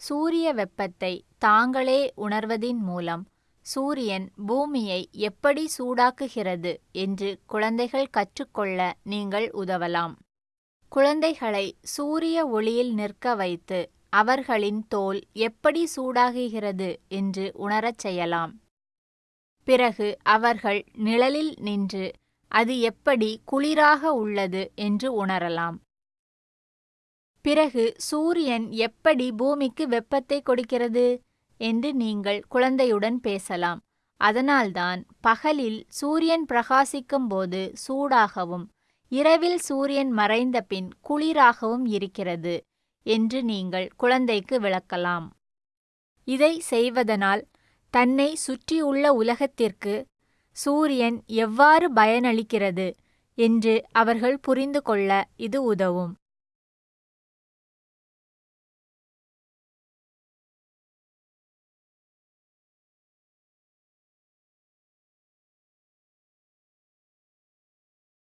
சூரிய வெப்பத்தை தாங்களே உணர்வதின் மூலம் சூரியன் பூமியை எப்படி சூடாக்குகிறது என்று குழந்தைகள் கற்றுக்கொள்ள நீங்கள் உதவலாம். குழந்தைகளை சூரிய ஒளியில் நிற்க வைத்து அவர்களின் தோல் எப்படி சூடாகுகிறது என்று உணரச் செய்யலாம். பிறகு அவர்கள் நிழலில் நின்று அது எப்படி குளிராக உள்ளது என்று உணரலாம். பிறகு சூரியன் எப்படி பூமிக்கு வெப்பத்தை கொடுக்கிறது? என்று நீங்கள் குழந்தையுடன் பேசலாம். அதனால்தான் பகலில் சூரியன் பிரகாசிக்கும் போது சூடாகவும் இரவில் சூரியன் மறைந்த பின் குளிராகவும் இருக்கிறது என்று நீங்கள் குழந்தைக்கு விளக்கலாம். இதை செய்வதனால் தன்னை சுற்றியுள்ள உலகத்திற்கு சூரியன் எவ்வாறு பயனளிக்கிறது என்று அவர்கள் புரிந்து கொள்ள இது உதவும்.